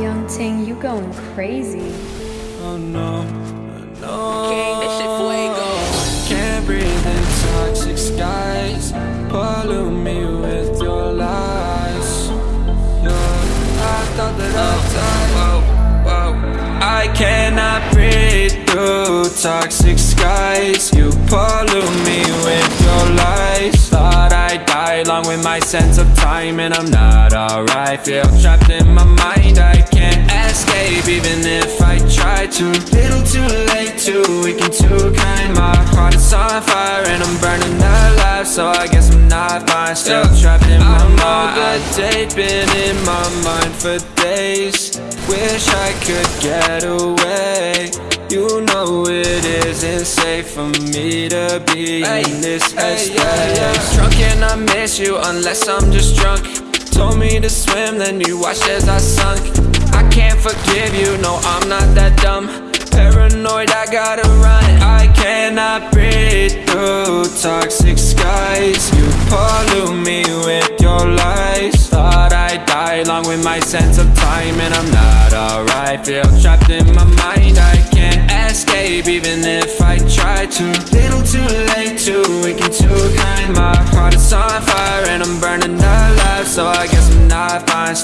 Ting, you going crazy. Oh no, no. King, this shit fuego. Can't breathe in toxic skies. Pollute me with your lies. Yeah, I thought that I'd oh. die. Whoa, whoa. I cannot breathe through toxic skies. You pollute me with your lies. Thought I'd die along with my sense of time, and I'm not alright. Feel trapped in my mind. Try to. Little too late, too weak and too kind. My heart is on fire and I'm burning alive, so I guess I'm not fine. Still trapped in my mind. I know the date been in my mind for days. Wish I could get away. You know it isn't safe for me to be in this headspace. Drunk and I miss you unless I'm just drunk. Told me to swim, then you watched as I sunk. I can't forgive you, no, I'm not that dumb. I gotta run. I cannot breathe through toxic skies. You pollute me with your lies. Thought I'd die along with my sense of time And I'm not alright, feel trapped in my mind. I can't escape even if I try to. Little too late, too weak and too kind. My heart is on fire and I'm burning alive. So I guess I'm not fine.